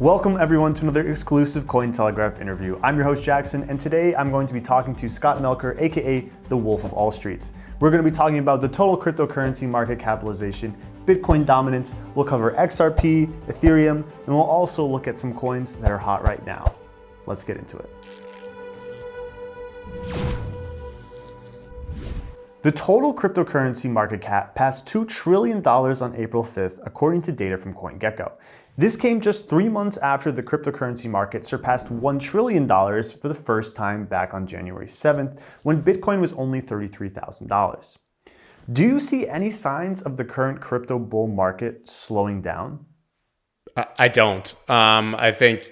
Welcome everyone to another exclusive Cointelegraph interview. I'm your host Jackson and today I'm going to be talking to Scott Melker, aka the Wolf of All Streets. We're going to be talking about the total cryptocurrency market capitalization, Bitcoin dominance, we'll cover XRP, Ethereum, and we'll also look at some coins that are hot right now. Let's get into it. The total cryptocurrency market cap passed $2 trillion on April 5th, according to data from CoinGecko. This came just three months after the cryptocurrency market surpassed $1 trillion for the first time back on January 7th, when Bitcoin was only $33,000. Do you see any signs of the current crypto bull market slowing down? I don't. Um, I think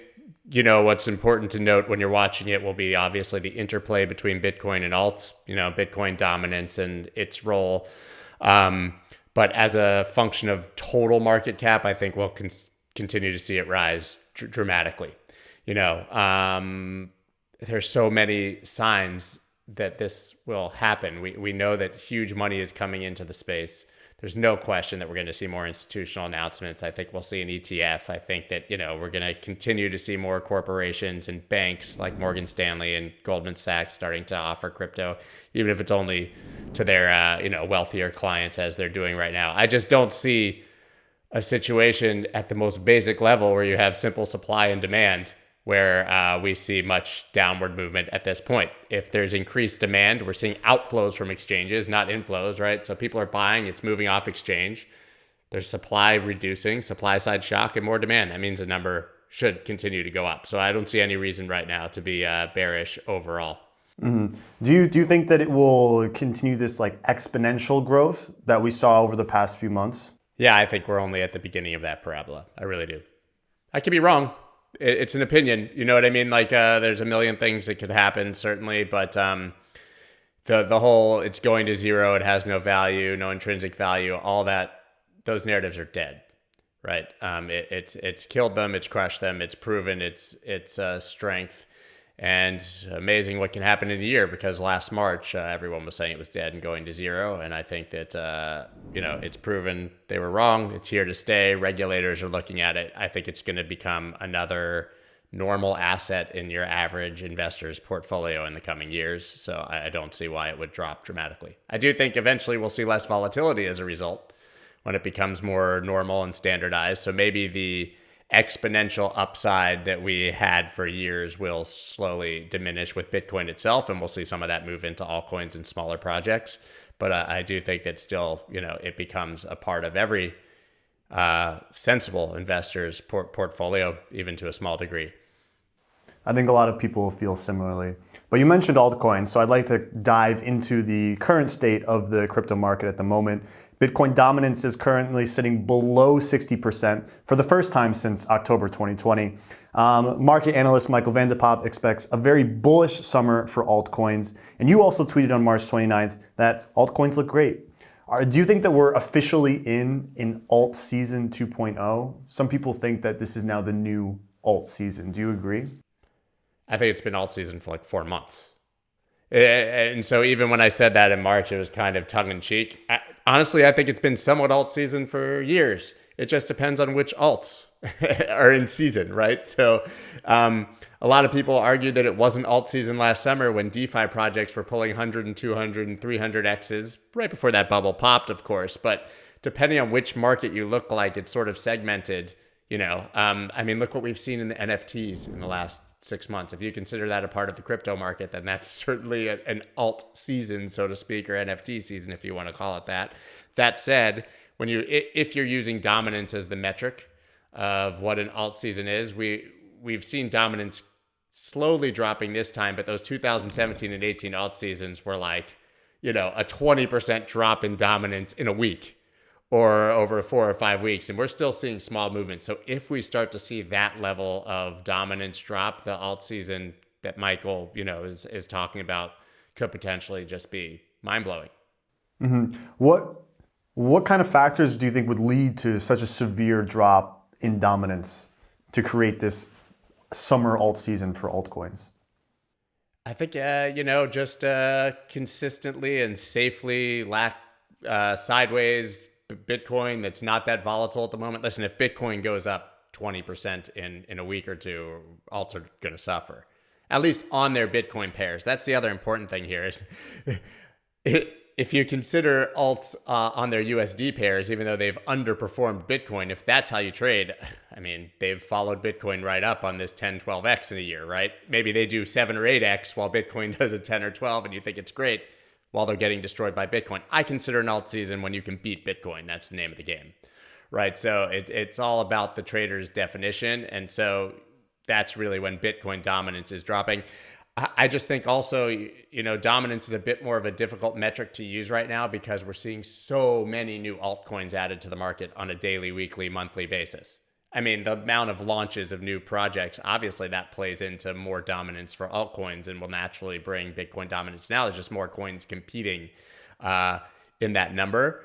you know what's important to note when you're watching it will be obviously the interplay between Bitcoin and alts. You know, Bitcoin dominance and its role. Um, but as a function of total market cap, I think we'll continue to see it rise dr dramatically. You know, um, there's so many signs that this will happen. We we know that huge money is coming into the space there's no question that we're going to see more institutional announcements. I think we'll see an ETF. I think that, you know, we're going to continue to see more corporations and banks like Morgan Stanley and Goldman Sachs starting to offer crypto, even if it's only to their, uh, you know, wealthier clients as they're doing right now. I just don't see a situation at the most basic level where you have simple supply and demand where uh, we see much downward movement at this point. If there's increased demand, we're seeing outflows from exchanges, not inflows, right? So people are buying, it's moving off exchange. There's supply reducing, supply side shock, and more demand. That means the number should continue to go up. So I don't see any reason right now to be uh, bearish overall. Mm -hmm. Do you do you think that it will continue this like exponential growth that we saw over the past few months? Yeah, I think we're only at the beginning of that parabola. I really do. I could be wrong it's an opinion. You know what I mean? Like, uh, there's a million things that could happen, certainly, but um, the the whole it's going to zero, it has no value, no intrinsic value, all that, those narratives are dead, right? Um, it, it's it's killed them, it's crushed them, it's proven its its uh, strength, and amazing what can happen in a year because last March uh, everyone was saying it was dead and going to zero, and I think that uh, you know it's proven they were wrong. It's here to stay. Regulators are looking at it. I think it's going to become another normal asset in your average investor's portfolio in the coming years. So I don't see why it would drop dramatically. I do think eventually we'll see less volatility as a result when it becomes more normal and standardized. So maybe the exponential upside that we had for years will slowly diminish with Bitcoin itself, and we'll see some of that move into altcoins and smaller projects. But uh, I do think that still, you know, it becomes a part of every uh, sensible investor's port portfolio, even to a small degree. I think a lot of people feel similarly. But you mentioned altcoins, so I'd like to dive into the current state of the crypto market at the moment. Bitcoin dominance is currently sitting below 60% for the first time since October 2020. Um, market analyst Michael van de Poppe expects a very bullish summer for altcoins. And you also tweeted on March 29th that altcoins look great. Are, do you think that we're officially in in alt season 2.0? Some people think that this is now the new alt season. Do you agree? I think it's been alt season for like four months. And so even when I said that in March, it was kind of tongue in cheek. Honestly, I think it's been somewhat alt season for years. It just depends on which alts are in season, right? So um, a lot of people argued that it wasn't alt season last summer when DeFi projects were pulling 100 and 200 and 300 X's right before that bubble popped, of course. But depending on which market you look like, it's sort of segmented. You know, um, I mean, look what we've seen in the NFTs in the last six months. If you consider that a part of the crypto market, then that's certainly a, an alt season, so to speak, or NFT season, if you want to call it that. That said, when you if you're using dominance as the metric of what an alt season is, we we've seen dominance slowly dropping this time, but those 2017 and 18 alt seasons were like, you know, a 20% drop in dominance in a week or over four or five weeks. And we're still seeing small movements. So if we start to see that level of dominance drop, the alt season that Michael, you know, is is talking about could potentially just be mind blowing. Mm -hmm. What what kind of factors do you think would lead to such a severe drop in dominance to create this summer alt season for altcoins? I think, uh, you know, just uh, consistently and safely lack uh, sideways Bitcoin that's not that volatile at the moment. Listen, if Bitcoin goes up 20% in, in a week or two, alts are going to suffer. At least on their Bitcoin pairs. That's the other important thing here is if you consider alts uh, on their USD pairs, even though they've underperformed Bitcoin, if that's how you trade, I mean, they've followed Bitcoin right up on this 10, 12x in a year, right? Maybe they do 7 or 8x while Bitcoin does a 10 or 12 and you think it's great while they're getting destroyed by Bitcoin. I consider an alt season when you can beat Bitcoin. That's the name of the game right? So it, it's all about the trader's definition. And so that's really when Bitcoin dominance is dropping. I just think also, you know, dominance is a bit more of a difficult metric to use right now because we're seeing so many new altcoins added to the market on a daily, weekly, monthly basis. I mean, the amount of launches of new projects, obviously that plays into more dominance for altcoins and will naturally bring Bitcoin dominance. Now there's just more coins competing uh, in that number.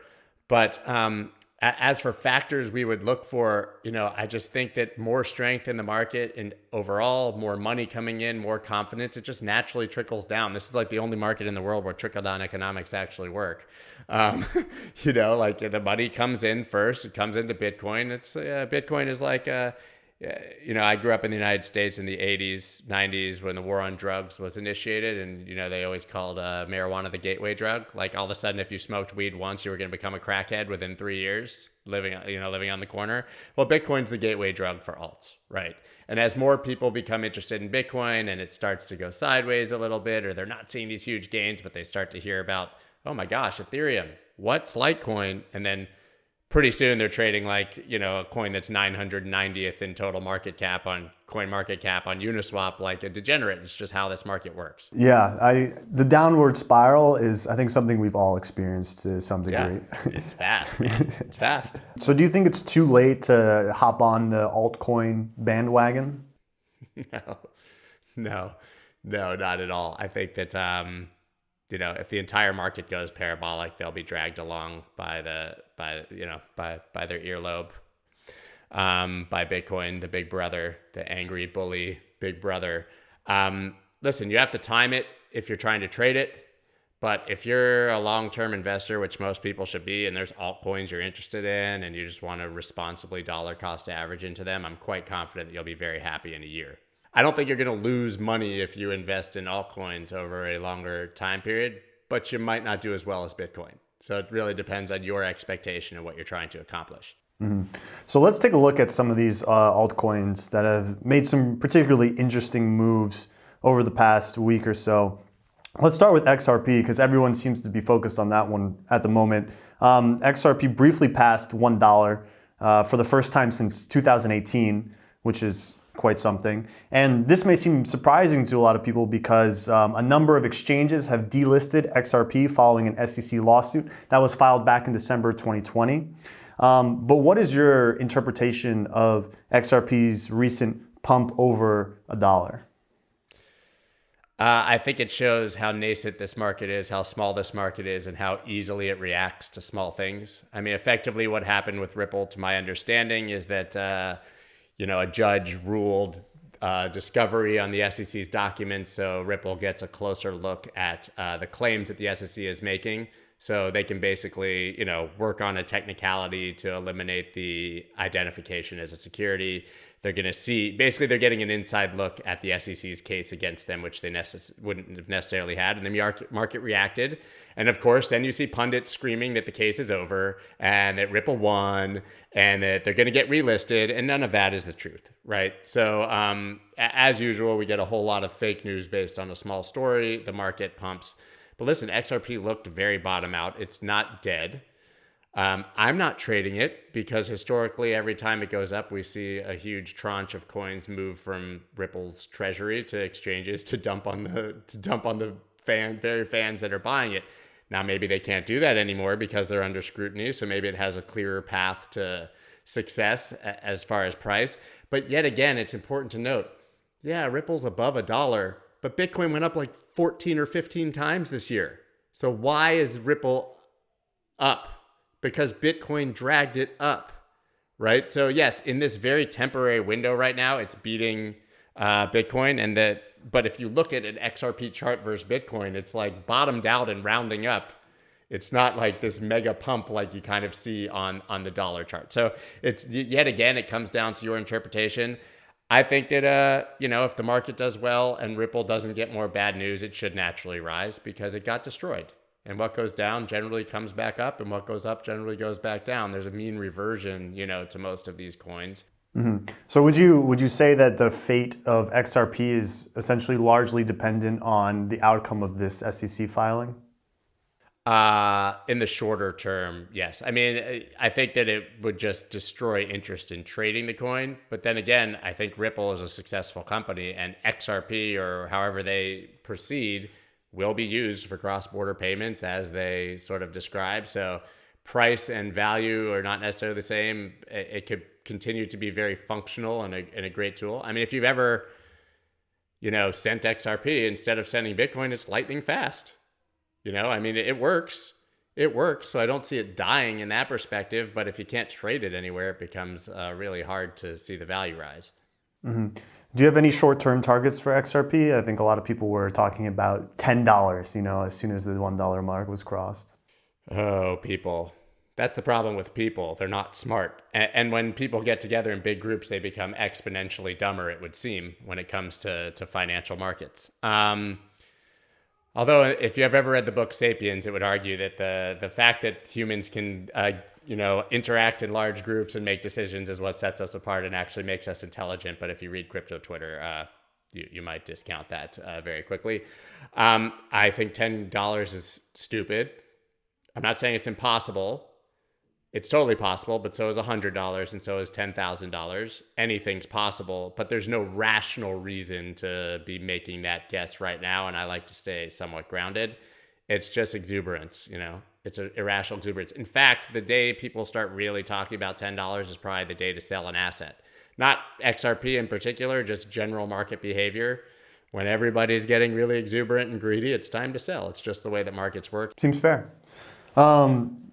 But um, as for factors we would look for, you know, I just think that more strength in the market and overall more money coming in, more confidence, it just naturally trickles down. This is like the only market in the world where trickle down economics actually work. Um, you know, like the money comes in first, it comes into Bitcoin. It's uh, Bitcoin is like a you know, I grew up in the United States in the 80s, 90s when the war on drugs was initiated. And, you know, they always called uh, marijuana the gateway drug. Like all of a sudden, if you smoked weed once, you were going to become a crackhead within three years, living, you know, living on the corner. Well, Bitcoin's the gateway drug for alts, right? And as more people become interested in Bitcoin and it starts to go sideways a little bit, or they're not seeing these huge gains, but they start to hear about, oh my gosh, Ethereum, what's Litecoin? And then pretty soon they're trading like you know a coin that's 990th in total market cap on coin market cap on uniswap like a degenerate. It's just how this market works. Yeah i the downward spiral is i think something we've all experienced to some degree. Yeah, it's fast man. it's fast. So do you think it's too late to hop on the altcoin bandwagon? No. No. No not at all. I think that um you know, if the entire market goes parabolic, they'll be dragged along by the by you know by by their earlobe, um, by Bitcoin, the big brother, the angry bully big brother. Um, listen, you have to time it if you're trying to trade it. But if you're a long-term investor, which most people should be, and there's altcoins you're interested in, and you just want to responsibly dollar cost average into them, I'm quite confident that you'll be very happy in a year. I don't think you're going to lose money if you invest in altcoins over a longer time period, but you might not do as well as Bitcoin. So it really depends on your expectation and what you're trying to accomplish. Mm-hmm. So let's take a look at some of these uh, altcoins that have made some particularly interesting moves over the past week or so. Let's start with XRP because everyone seems to be focused on that one at the moment. Um, XRP briefly passed $1 uh, for the first time since 2018, which is quite something. And this may seem surprising to a lot of people because um, a number of exchanges have delisted XRP following an SEC lawsuit that was filed back in December 2020. Um, but what is your interpretation of XRP's recent pump over a dollar? Uh, I think it shows how nascent this market is, how small this market is, and how easily it reacts to small things. I mean, effectively, what happened with Ripple, to my understanding, is that uh, you know, a judge ruled uh, discovery on the SEC's documents, so Ripple gets a closer look at uh, the claims that the SEC is making. So they can basically, you know, work on a technicality to eliminate the identification as a security. They're going to see, basically, they're getting an inside look at the SEC's case against them, which they necess- wouldn't have necessarily had. And the market reacted. And of course, then you see pundits screaming that the case is over and that Ripple won and that they're going to get relisted. And none of that is the truth, right? So, um, as usual, we get a whole lot of fake news based on a small story. The market pumps. But listen, XRP looked very bottom out. It's not dead. Um, I'm not trading it because historically, every time it goes up, we see a huge tranche of coins move from Ripple's treasury to exchanges to dump on the to dump on the fan very fans that are buying it. Now, maybe they can't do that anymore because they're under scrutiny. So maybe it has a clearer path to success as far as price. But yet again, it's important to note yeah, Ripple's above a dollar, but Bitcoin went up like 14 or 15 times this year. So why is Ripple up? Because Bitcoin dragged it up, right? So, yes, in this very temporary window right now, it's beating uh, Bitcoin, and that. But if you look at an XRP chart versus Bitcoin, it's like bottomed out and rounding up It's not like this mega pump like you kind of see on on the dollar chart. So it's yet again it comes down to your interpretation. I think that uh, you know, if the market does well and Ripple doesn't get more bad news, it should naturally rise because it got destroyed. And what goes down generally comes back up, and what goes up generally goes back down. There's a mean reversion, you know, to most of these coins. Mm-hmm. So would you would you say that the fate of XRP is essentially largely dependent on the outcome of this SEC filing? Uh, in the shorter term, yes. I mean, I think that it would just destroy interest in trading the coin. But then again, I think Ripple is a successful company, and XRP or however they proceed will be used for cross-border payments as they sort of describe. So price and value are not necessarily the same. It, could continue to be very functional and a, and a great tool. I mean, if you've ever, you know, sent XRP instead of sending Bitcoin, it's lightning fast. You know, I mean, it, it works. It works. So I don't see it dying in that perspective. But if you can't trade it anywhere, it becomes uh, really hard to see the value rise. Mm-hmm. Do you have any short-term targets for XRP? I think a lot of people were talking about ten dollars. You know, as soon as the one dollar mark was crossed. Oh, people. That's the problem with people. They're not smart. And, and, when people get together in big groups, they become exponentially dumber, it would seem, when it comes to, to financial markets. Um, although, if you have ever read the book Sapiens, it would argue that the, the fact that humans can uh, you know, interact in large groups and make decisions is what sets us apart and actually makes us intelligent. But if you read crypto Twitter, uh, you, you might discount that uh, very quickly. Um, I think $10 is stupid. I'm not saying it's impossible. It's totally possible, but so is $100 and so is $10,000. Anything's possible, but there's no rational reason to be making that guess right now. And I like to stay somewhat grounded. It's just exuberance, you know? It's an irrational exuberance. In fact, the day people start really talking about $10 is probably the day to sell an asset. Not XRP in particular, just general market behavior. When everybody's getting really exuberant and greedy, it's time to sell. It's just the way that markets work. Seems fair. Um,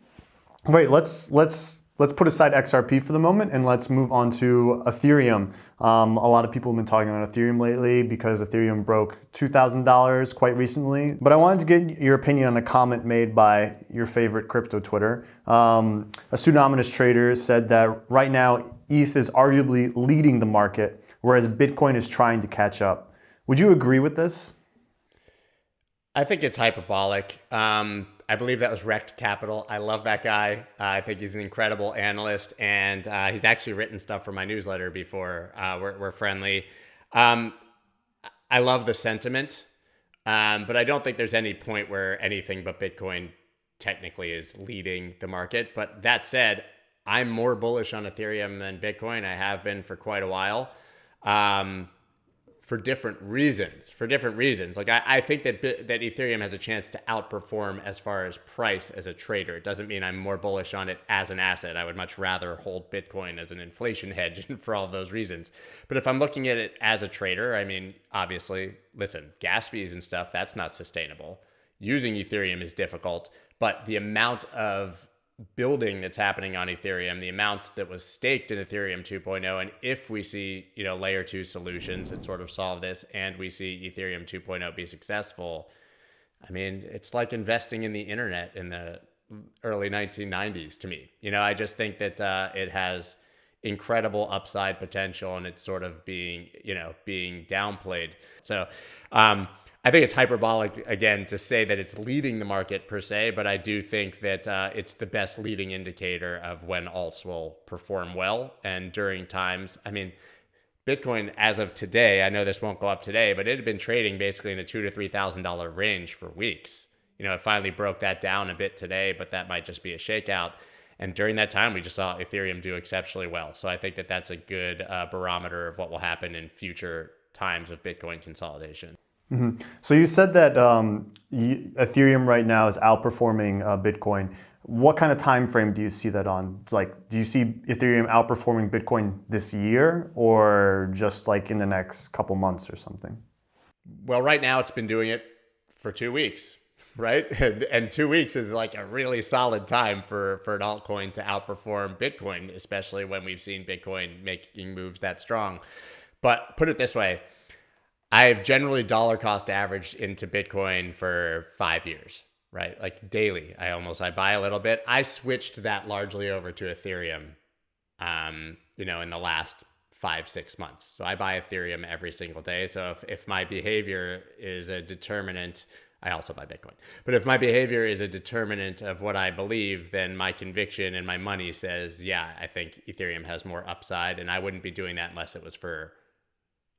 wait, let's let's let's put aside XRP for the moment and let's move on to Ethereum. Um, a lot of people have been talking about Ethereum lately because Ethereum broke $2,000 quite recently. But I wanted to get your opinion on a comment made by your favorite crypto Twitter. Um, a pseudonymous trader said that right now ETH is arguably leading the market, whereas Bitcoin is trying to catch up. Would you agree with this? I think it's hyperbolic. Um, I believe that was Rekt Capital. I love that guy. Uh, I think he's an incredible analyst, and uh, he's actually written stuff for my newsletter before. Uh, we're, we're, friendly. Um, I love the sentiment, um, but I don't think there's any point where anything but Bitcoin technically is leading the market. But that said, I'm more bullish on Ethereum than Bitcoin. I have been for quite a while. Um, for different reasons. For different reasons, like I, I think that that Ethereum has a chance to outperform as far as price as a trader. It doesn't mean I'm more bullish on it as an asset. I would much rather hold Bitcoin as an inflation hedge for all those reasons. But if I'm looking at it as a trader, I mean, obviously, listen, gas fees and stuff that's not sustainable. Using Ethereum is difficult, but the amount of building that's happening on Ethereum, the amount that was staked in Ethereum 2.0, and if we see you know layer two solutions that sort of solve this, and we see Ethereum 2.0 be successful, I mean it's like investing in the internet in the early 1990s to me. You know, I just think that uh, it has incredible upside potential, and it's sort of being you know being downplayed. So. Um, I think it's hyperbolic again to say that it's leading the market per se, but I do think that uh, it's the best leading indicator of when alts will perform well. And during times, I mean, Bitcoin as of today, I know this won't go up today, but it had been trading basically in a two to three thousand dollar range for weeks. You know, it finally broke that down a bit today, but that might just be a shakeout. And during that time, we just saw Ethereum do exceptionally well. So I think that that's a good uh, barometer of what will happen in future times of Bitcoin consolidation. Mm -hmm. So you said that um, Ethereum right now is outperforming uh, Bitcoin. What kind of time frame do you see that on? Like, do you see Ethereum outperforming Bitcoin this year, or just like in the next couple months or something? Well, right now it's been doing it for two weeks, right? And, and two weeks is like a really solid time for for an altcoin to outperform Bitcoin, especially when we've seen Bitcoin making moves that strong. But put it this way I've generally dollar cost averaged into Bitcoin for five years, right? Like daily, I almost I buy a little bit. I switched that largely over to Ethereum, um, you know, in the last five six months. So I buy Ethereum every single day. So if if my behavior is a determinant I also buy Bitcoin. But if my behavior is a determinant of what I believe, then my conviction and my money says, yeah, I think Ethereum has more upside. And I wouldn't be doing that unless it was for,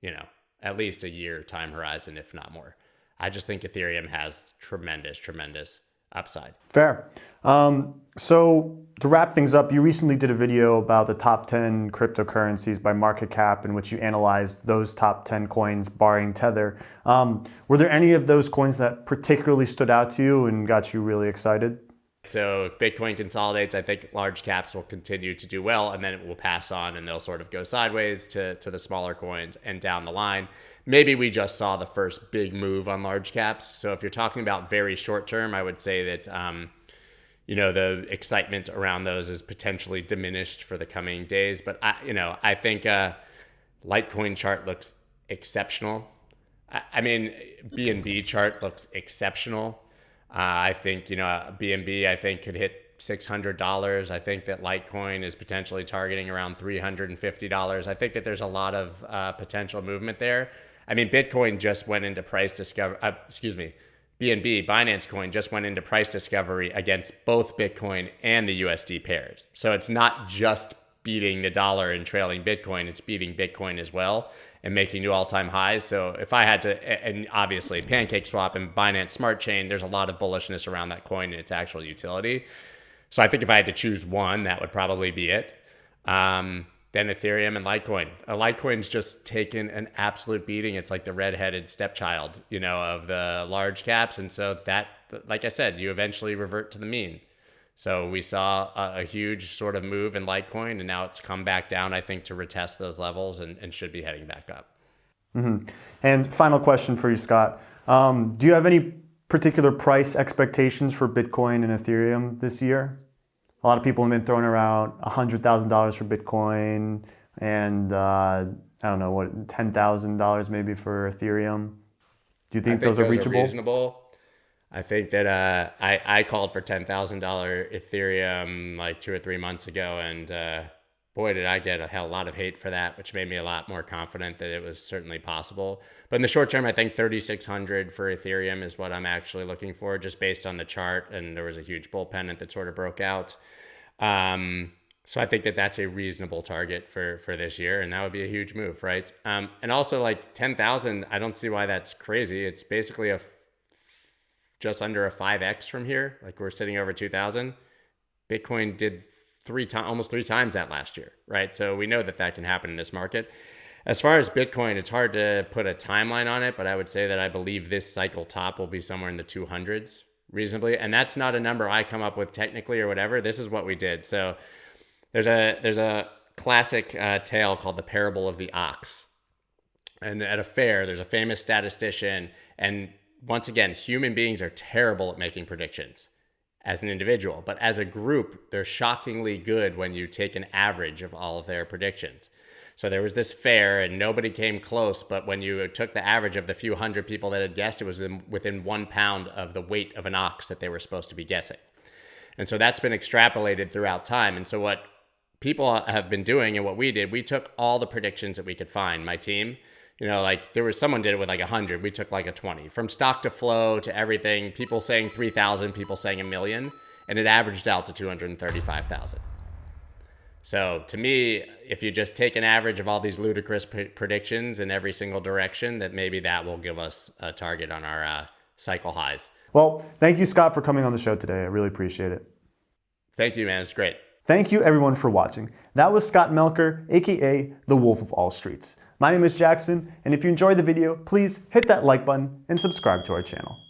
you know, at least a year time horizon, if not more. I just think Ethereum has tremendous, tremendous upside. Fair. Um, so to wrap things up, you recently did a video about the top 10 cryptocurrencies by market cap in which you analyzed those top 10 coins barring Tether. Um, were there any of those coins that particularly stood out to you and got you really excited? So if Bitcoin consolidates, I think large caps will continue to do well and then it will pass on and they'll sort of go sideways to, to the smaller coins and down the line. Maybe we just saw the first big move on large caps. So if you're talking about very short term, I would say that, um, you know, the excitement around those is potentially diminished for the coming days. But, I, you know, I think uh, Litecoin chart looks exceptional. I, I mean, BNB chart looks exceptional. Uh, I think, you know, BNB, I think could hit $600. I think that Litecoin is potentially targeting around $350. I think that there's a lot of uh, potential movement there. I mean, Bitcoin just went into price discovery, uh, excuse me, BNB, Binance Coin just went into price discovery against both Bitcoin and the USD pairs. So it's not just beating the dollar and trailing Bitcoin, it's beating Bitcoin as well and making new all-time highs. So if I had to, and obviously Pancake Swap and Binance Smart Chain, there's a lot of bullishness around that coin and its actual utility. So I think if I had to choose one, that would probably be it. Um, then Ethereum and Litecoin. A Litecoin's just taken an absolute beating. It's like the redheaded stepchild, you know, of the large caps. And so that, like I said, you eventually revert to the mean. So we saw a, a, huge sort of move in Litecoin, and now it's come back down, I think, to retest those levels and, and should be heading back up. Mm-hmm. And final question for you, Scott. Um, do you have any particular price expectations for Bitcoin and Ethereum this year? A lot of people have been throwing around $100,000 for Bitcoin and uh, I don't know, what, $10,000 maybe for Ethereum. Do you think, think those, those, are reachable? Are reasonable. I think that uh, I, I called for $10,000 Ethereum like two or three months ago. And uh, boy, did I get a hell lot of hate for that, which made me a lot more confident that it was certainly possible. But in the short term, I think 3,600 for Ethereum is what I'm actually looking for, just based on the chart. And there was a huge bull pennant that sort of broke out. Um, so I think that that's a reasonable target for for this year, and that would be a huge move, right? Um, and also like 10,000, I don't see why that's crazy. It's basically a just under a 5x from here. Like we're sitting over 2000. Bitcoin did three times, almost three times that last year, right? So we know that that can happen in this market. As far as Bitcoin, it's hard to put a timeline on it, but I would say that I believe this cycle top will be somewhere in the 200s reasonably. And that's not a number I come up with technically or whatever. This is what we did. So there's a there's a classic uh, tale called the parable of the ox. And at a fair, there's a famous statistician and once again, human beings are terrible at making predictions as an individual, but as a group, they're shockingly good when you take an average of all of their predictions. So there was this fair and nobody came close, but when you took the average of the few hundred people that had guessed, it was within one pound of the weight of an ox that they were supposed to be guessing. And so that's been extrapolated throughout time. And so what people have been doing and what we did, we took all the predictions that we could find, my team, you know, like there was someone did it with like a hundred. We took like a 20 from stock to flow to everything. People saying 3,000, people saying a million, and it averaged out to 235,000. So to me, if you just take an average of all these ludicrous predictions in every single direction, that maybe that will give us a target on our uh, cycle highs. Well, thank you, Scott, for coming on the show today. I really appreciate it. Thank you, man. It's great. Thank you, everyone, for watching. That was Scott Melker, aka the Wolf of All Streets. My name is Jackson, and if you enjoyed the video, please hit that like button and subscribe to our channel.